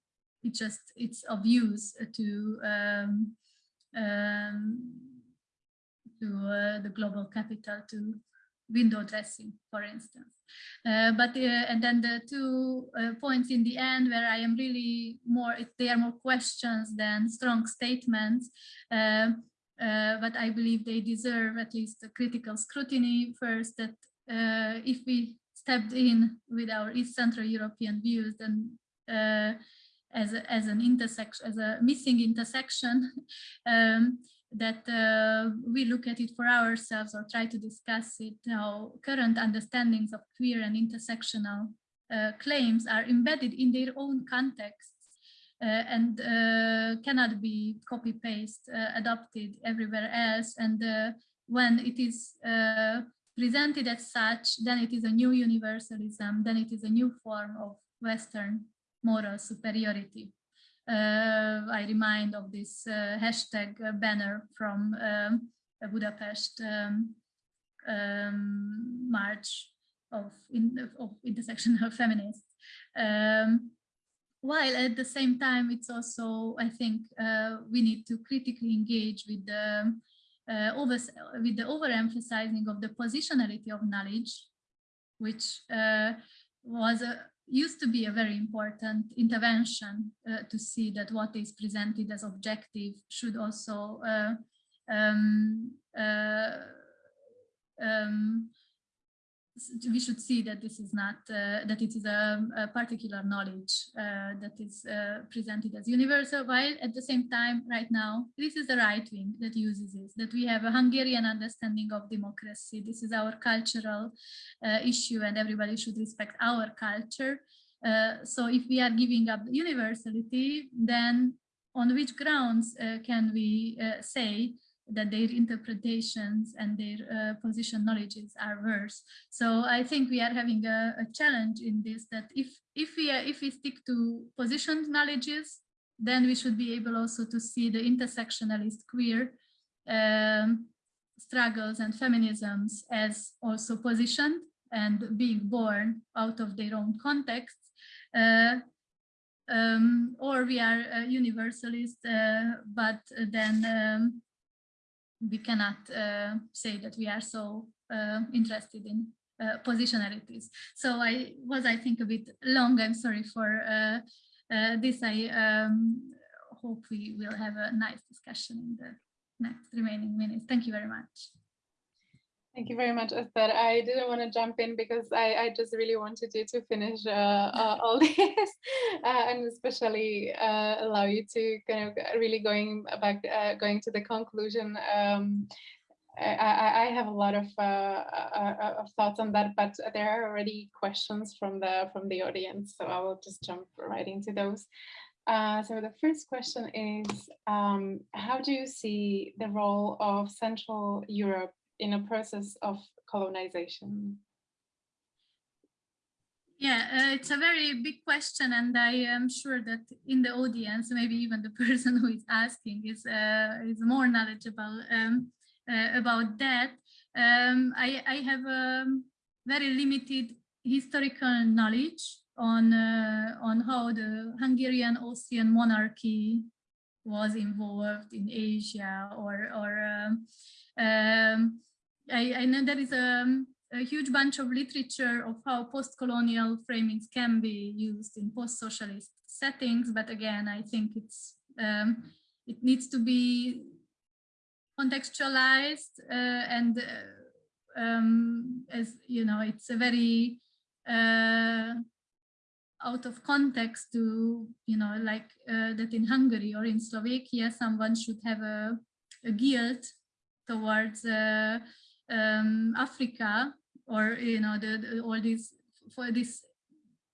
it just it's of use to um, um, to uh, the global capital to window dressing, for instance. Uh, but uh, and then the two uh, points in the end where I am really more, they are more questions than strong statements. Uh, uh, but I believe they deserve at least a critical scrutiny first that uh, if we stepped in with our East Central European views, then as, a, as an intersection, as a missing intersection, um, that uh, we look at it for ourselves or try to discuss it, how current understandings of queer and intersectional uh, claims are embedded in their own contexts uh, and uh, cannot be copy-paste, uh, adopted everywhere else. And uh, when it is presented as such, then it is a new universalism, then it is a new form of Western moral superiority. Uh, I remind of this uh, hashtag banner from um, Budapest um, um, March of, in, of intersectional feminists. Um, while at the same time, it's also, I think, uh, we need to critically engage with the uh, over, with the overemphasizing of the positionality of knowledge, which uh, was a, used to be a very important intervention uh, to see that what is presented as objective should also uh, um, uh, um, we should see that this is not uh, that it is a, a particular knowledge uh, that is uh, presented as universal while at the same time right now this is the right wing that uses this that we have a hungarian understanding of democracy. This is our cultural uh, issue and everybody should respect our culture. Uh, so if we are giving up universality then on which grounds uh, can we say that their interpretations and their uh, position knowledges are worse. So I think we are having a, a challenge in this that if if we if we stick to positioned knowledges, then we should be able also to see the intersectionalist queer um, struggles and feminisms as also positioned and being born out of their own contexts. Uh, um, or we are uh, universalist, uh, but then um, we cannot uh, say that we are so uh, interested in uh, positionalities. So I was, I think, a bit long. I'm sorry for this. I um, hope we will have a nice discussion in the next remaining minutes. Thank you very much. Thank you very much, Esther. I didn't want to jump in because I, I just really wanted you to finish uh, uh, all this uh, and especially uh, allow you to kind of really going back, uh, going to the conclusion. Um, I, I, have a lot of, uh, of thoughts on that, but there are already questions from the from the audience, so I will just jump right into those. so the first question is, um, how do you see the role of Central Europe in a process of colonization? Yeah, uh, it's a very big question, and I am sure that in the audience, maybe even the person who is asking is uh, is more knowledgeable um, uh, about that. Um, I, I have a very limited historical knowledge on uh, on how the Hungarian Austrian monarchy was involved in Asia or or um, um I, I know there is a, a, huge bunch of literature of how post-colonial framings can be used in post-socialist settings, but again, I think it's um, it needs to be contextualized uh, and uh, um, as you know, it's a very uh, out of context to you know like uh, that in Hungary or in Slovakia, someone should have a, a guilt towards uh, um, Africa or you know the, the, all these for this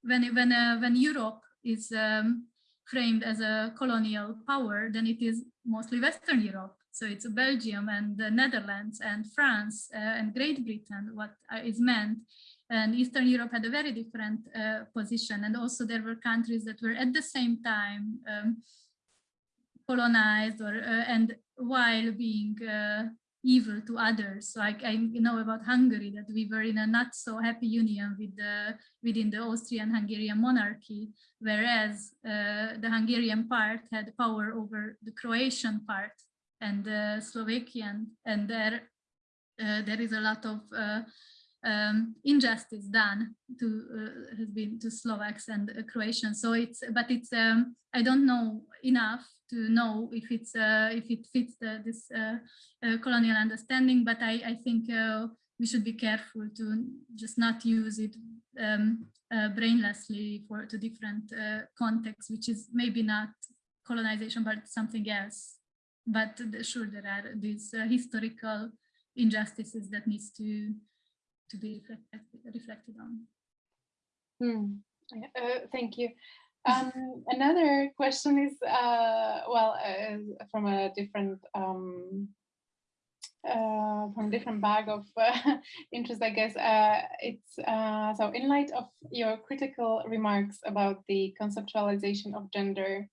when when uh, when Europe is um, framed as a colonial power, then it is mostly Western Europe. So it's Belgium and the Netherlands and France uh, and Great Britain, what is meant. And Eastern Europe had a very different uh, position. And also there were countries that were at the same time um, colonized or uh, and while being uh, evil to others. So I, know about Hungary that we were in a not so happy union with the, within the Austrian-Hungarian monarchy, whereas uh, the Hungarian part had power over the Croatian part and the Slovakian, and there uh, there is a lot of uh, um, injustice done to uh, has been to Slovaks and Croatians. So it's but it's um, I don't know enough to know if it's uh, if it fits the, this uh, uh, colonial understanding. But I I think uh, we should be careful to just not use it um, brainlessly for to different contexts, which is maybe not colonization but something else. But sure, there are these historical injustices that needs to to be reflected, reflected on. Hmm. Uh, thank you. Um, another question is, uh, well, uh, from a different um, uh, from different bag of uh, interest, I guess. Uh, it's uh, so in light of your critical remarks about the conceptualization of gender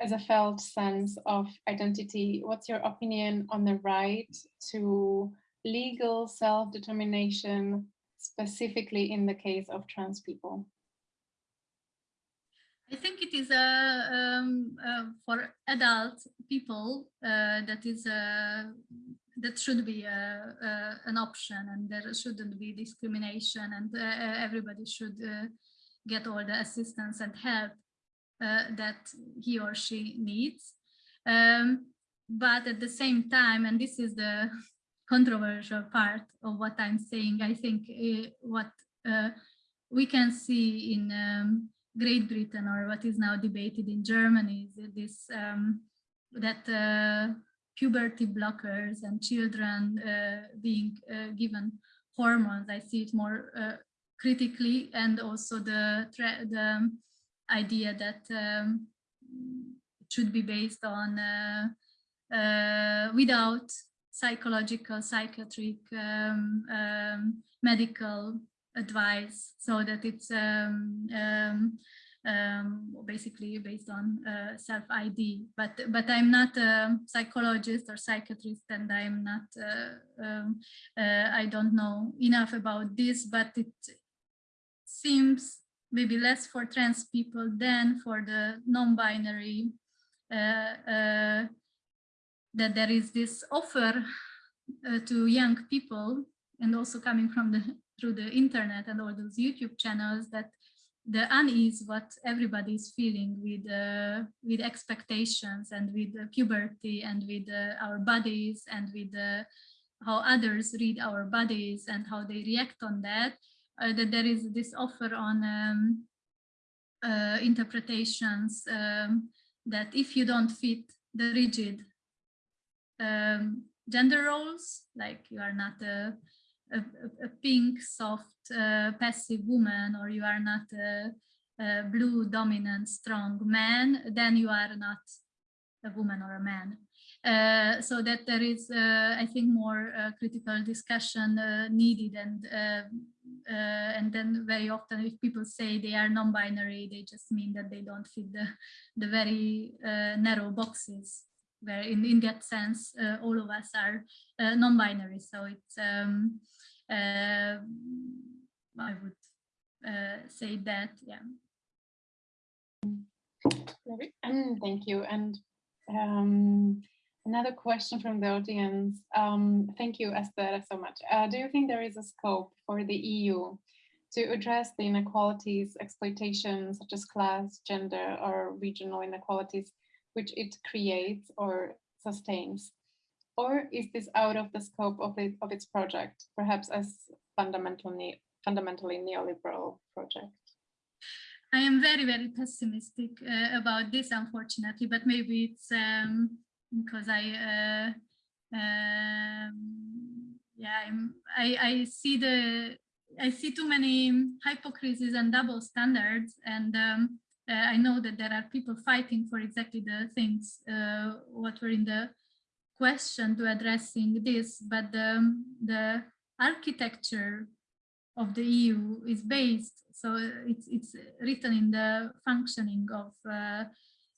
as a felt sense of identity, what's your opinion on the right to legal self-determination specifically in the case of trans people? I think it is a um, uh, for adult people uh, that is a that should be a, an option and there shouldn't be discrimination and uh, everybody should uh, get all the assistance and help uh, that he or she needs. Um, but at the same time, and this is the controversial part of what I'm saying. I think uh, what uh, we can see in um, Great Britain or what is now debated in Germany is this um, that uh, puberty blockers and children uh, being uh, given hormones. I see it more uh, critically and also the, the idea that um, it should be based on without psychological, psychiatric, um, um, medical advice so that it's um, um, um basically based on uh, self-ID. But but I'm not a psychologist or psychiatrist, and I'm not. Uh, um, uh, I don't know enough about this, but it seems maybe less for trans people than for the non-binary uh, uh, that there is this offer uh, to young people and also coming from the through the internet and all those YouTube channels that the unease what everybody is feeling with uh, with expectations and with uh, puberty and with uh, our bodies and with uh, how others read our bodies and how they react on that uh, that there is this offer on um, uh, interpretations um, that if you don't fit the rigid um, gender roles, like you are not a, a, a pink, soft, uh, passive woman, or you are not a, a, blue, dominant, strong man, then you are not a woman or a man. Uh, so that there is, uh, I think, more uh, critical discussion uh, needed, and uh, and then very often, if people say they are non-binary, they just mean that they don't fit the the very narrow boxes where in, in that sense, uh, all of us are uh, non-binary. So it's, um, I would say that, yeah. Thank you. And um, another question from the audience. Um, thank you, Esther, so much. Uh, do you think there is a scope for the EU to address the inequalities, exploitation, such as class, gender, or regional inequalities which it creates or sustains? Or is this out of the scope of, it, of its project, perhaps as fundamentally, fundamentally neoliberal project? I am very, very pessimistic uh, about this, unfortunately, but maybe it's um, because I, uh, um, yeah, I'm, I, I see the, I see too many hypocrisies and double standards, and um, uh, I know that there are people fighting for exactly the things uh, what were in the question to addressing this, but the, the architecture of the EU is based, so it's, it's written in the functioning of, uh,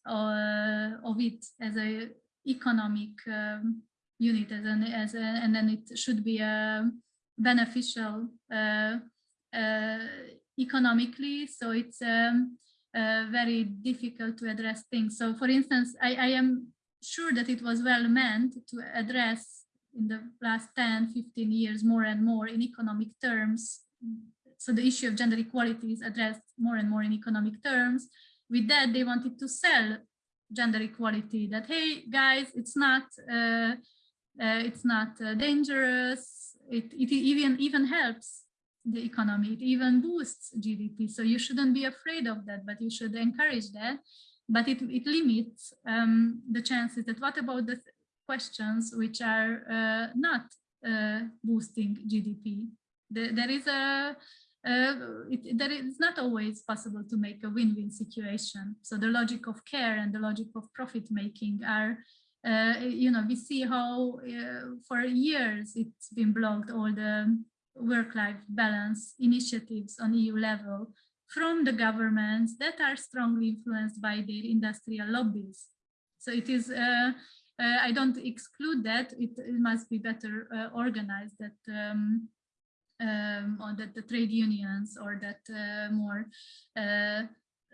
uh, of it as a economic um, unit as an as a, and then it should be a beneficial uh, uh, economically. So it's um, uh, very difficult to address things. So for instance, I, I am sure that it was well meant to address in the last 10, 15 years more and more in economic terms. So the issue of gender equality is addressed more and more in economic terms. With that, they wanted to sell gender equality that, hey, guys, it's not, uh, uh, it's not uh, dangerous. It, it even, even helps the economy. It even boosts GDP. So you shouldn't be afraid of that, but you should encourage that. But it, it limits um, the chances that what about the questions which are uh, not uh, boosting GDP? The, there is a, uh, it, there is not always possible to make a win-win situation. So the logic of care and the logic of profit making are, uh, you know, we see how uh, for years it's been blocked all the work-life balance initiatives on EU level from the governments that are strongly influenced by their industrial lobbies. So it is, uh, uh, I don't exclude that, it, it must be better uh, organized that um, um, or that the trade unions or that uh, more uh,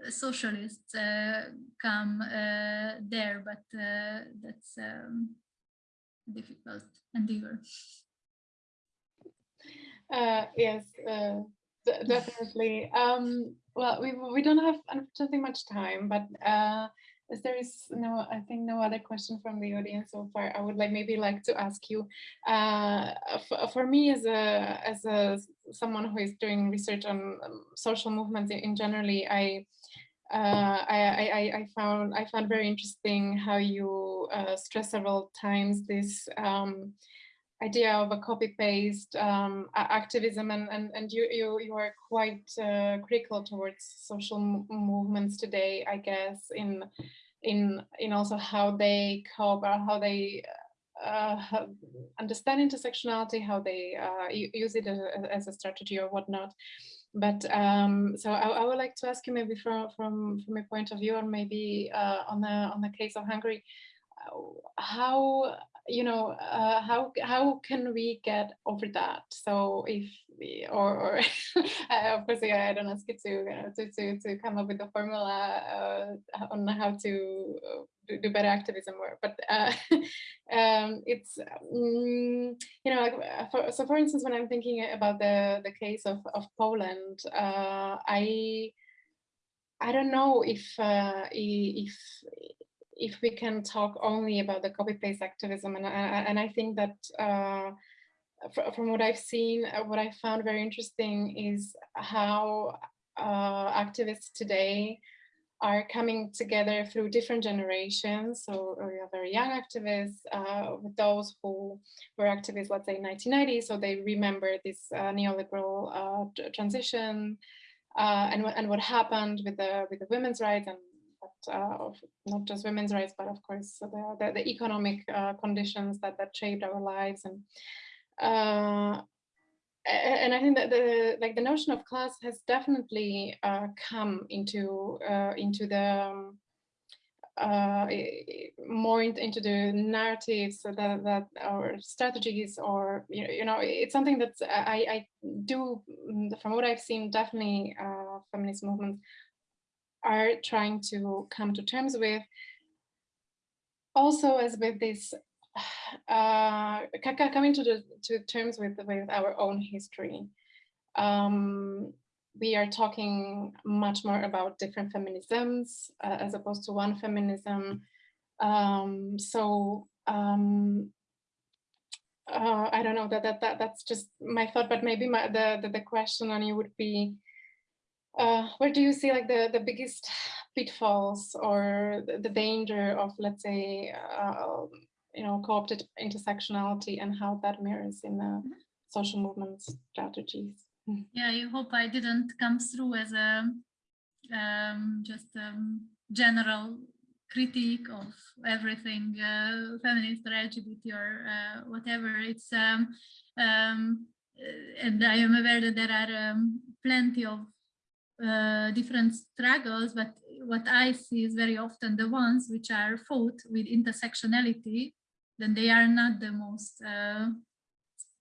socialists uh, come there, but that's um, difficult endeavor. Yes, definitely. Um, well, we we don't have unfortunately much time, but uh, as there is no, I think no other question from the audience so far, I would like maybe like to ask you. Uh, for me, as a as a someone who is doing research on um, social movements in, in generally, I. Uh, I, I, I, found I found very interesting how you uh, stress several times this um, idea of a copy paste um, activism and, and, and you, you, you are quite uh, critical towards social movements today, I guess, in, in, in also how they cope or how they uh, understand intersectionality, how they uh, use it as, as, a strategy or whatnot. But um, so I, I, would like to ask you maybe from from from a point of view, or maybe uh, on the on the case of Hungary, uh, how you know, uh, how how can we get over that? So if we, or, or of course, yeah, I don't ask you to, uh, to, to, to come up with a formula uh, on how to uh, do better activism work, but uh, um, it's, um, you know, like uh, for, so for instance, when I'm thinking about the, the case of, of Poland, I, I don't know if, if, if we can talk only about the copy paste activism and, and I think that uh, from what I've seen, uh, what I found very interesting is how uh, activists today are coming together through different generations. So we have very young activists, uh, with those who were activists, let's say 1990, so they remember this uh, neoliberal uh, transition uh, and, and what happened with the with the women's rights and uh, of not just women's rights, but of course the, the, the economic uh, conditions that, that shaped our lives. And uh, and I think that the like the notion of class has definitely uh, come into uh, into the um, uh, more in, into the narratives that that our strategies or you know it's something that I, I do from what I've seen definitely feminist movements are trying to come to terms with. Also, as with this, uh, coming to the to terms with with our own history, um, we are talking much more about different feminisms uh, as opposed to one feminism. Um, so um, uh, I don't know that that that that's just my thought, but maybe my, the, the the question on you would be uh, where do you see like the, the biggest pitfalls or the, danger of, let's say, uh, you know, co-opted intersectionality and how that mirrors in the social movement strategies? Yeah, I hope I didn't come through as a um, just a general critique of everything uh, feminist or LGBT or uh, whatever. It's um, um, and I am aware that there are um, plenty of uh, different struggles, but what I see is very often the ones which are fought with intersectionality then they are not the most uh,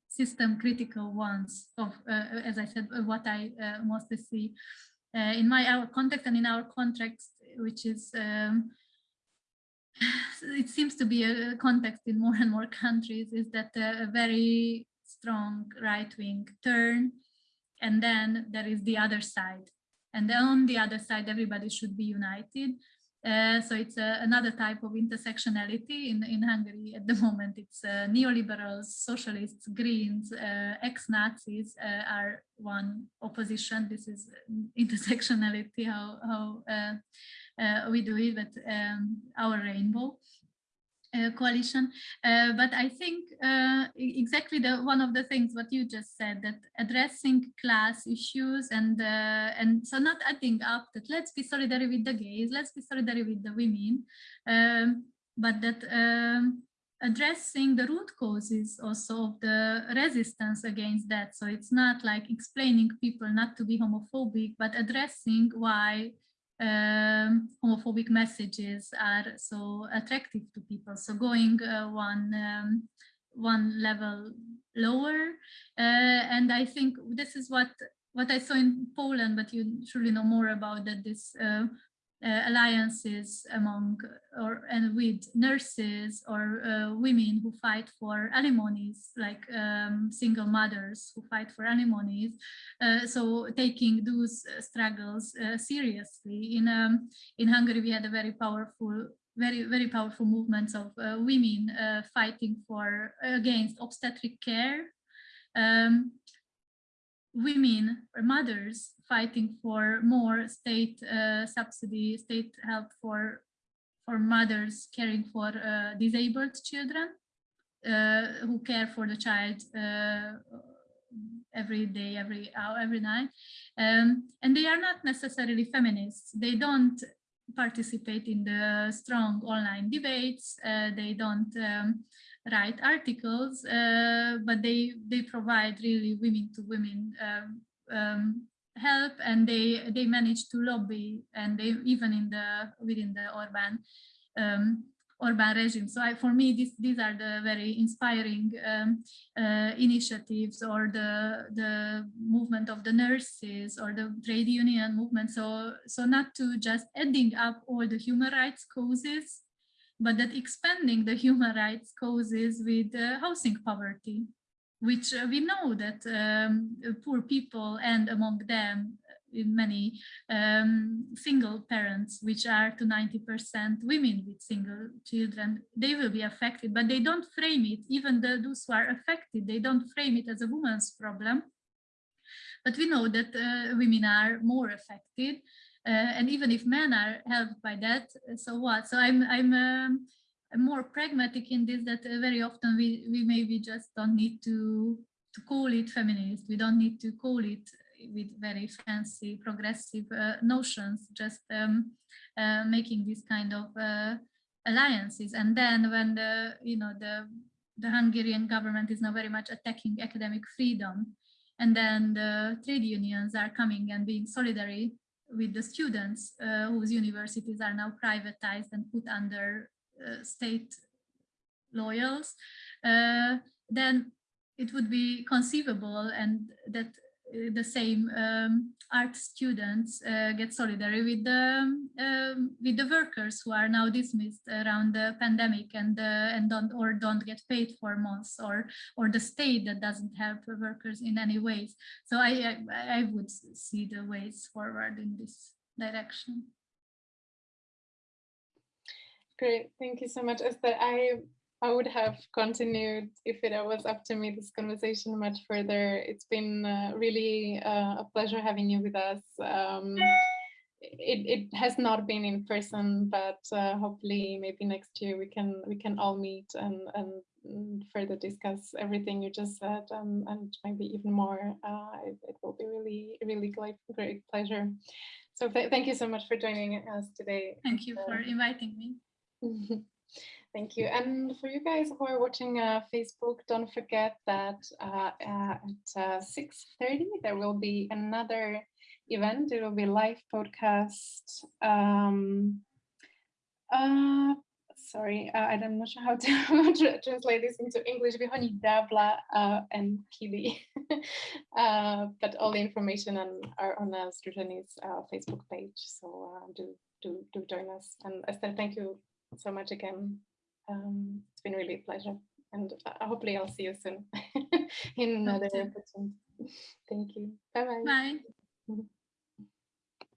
system critical ones of, uh, as I said, what I uh, mostly see. Uh, in my our context and in our context, which is um, it seems to be a context in more and more countries is that a very strong right-wing turn and then there is the other side and then on the other side everybody should be united uh, so it's uh, another type of intersectionality in, in Hungary at the moment. It's uh, neoliberals, socialists, Greens, uh, ex-Nazis uh, are one opposition. This is intersectionality, how, how uh, we do it with um, our rainbow. Uh, coalition. Uh, but I think uh, exactly the one of the things what you just said that addressing class issues and and so not adding up that let's be solidary with the gays, let's be solidary with the women, um, but that um, addressing the root causes also of the resistance against that. So it's not like explaining people not to be homophobic, but addressing why um, homophobic messages are so attractive to people. So going uh, one um, one level lower, uh, and I think this is what what I saw in Poland, but you surely know more about that. This uh, uh, alliances among or and with nurses or uh, women who fight for alimonies, like um, single mothers who fight for alimonies. Uh, so taking those struggles uh, seriously. In um, in Hungary, we had a very powerful very very powerful movements of uh, women uh, fighting for against obstetric care um, women or mothers fighting for more state uh, subsidy, state help for for mothers caring for uh, disabled children uh, who care for the child uh, every day, every hour, every night. Um, and they are not necessarily feminists. They don't participate in the strong online debates. Uh, they don't um, write articles, uh, but they they provide really women to women um, um, help, and they they manage to lobby, and they even in the within the Orban um, Orban regime. So I, for me, this, these are the very inspiring um, uh, initiatives or the, the movement of the nurses or the trade union movement. So, so not to just adding up all the human rights causes but that expanding the human rights causes with uh, housing poverty, which uh, we know that um, poor people and among them uh, in many um, single parents, which are to 90% women with single children, they will be affected, but they don't frame it, even the, those who are affected, they don't frame it as a woman's problem. But we know that uh, women are more affected uh, and even if men are helped by that, uh, so what? So I'm I'm um, more pragmatic in this that uh, very often we we maybe just don't need to to call it feminist. We don't need to call it with very fancy progressive uh, notions. Just um, uh, making this kind of uh, alliances, and then when the you know the the Hungarian government is now very much attacking academic freedom, and then the trade unions are coming and being solidary with the students uh, whose universities are now privatized and put under state loyals, uh, then it would be conceivable and that uh, the same um, art students uh, get solidary with the um, with the workers who are now dismissed around the pandemic and uh, and don't or don't get paid for months or or the state that doesn't help workers in any ways. So I I, I would see the ways forward in this direction. Great, thank you so much, Esther. I I would have continued if it was up to me this conversation much further. It's been uh, really uh, a pleasure having you with us. Um, it, it has not been in person, but uh, hopefully maybe next year we can we can all meet and, and further discuss everything you just said um, and maybe even more. Uh, it, it, will be really, really great, great pleasure. So th thank you so much for joining us today. Thank you for inviting me. Thank you. And for you guys who are watching uh, Facebook, don't forget that uh, at uh, 6.30 there will be another event. It will be live podcast. Um, uh, sorry, uh, I'm not sure how to translate this into English. Vyhoni Dabla uh, and Kili. uh, but all the information on are on uh, Facebook page. So do do do join us. And Esther, thank you so much again. Um, it's been really a pleasure, and uh, hopefully I'll see you soon in another opportunity. Thank you. Bye bye. Bye.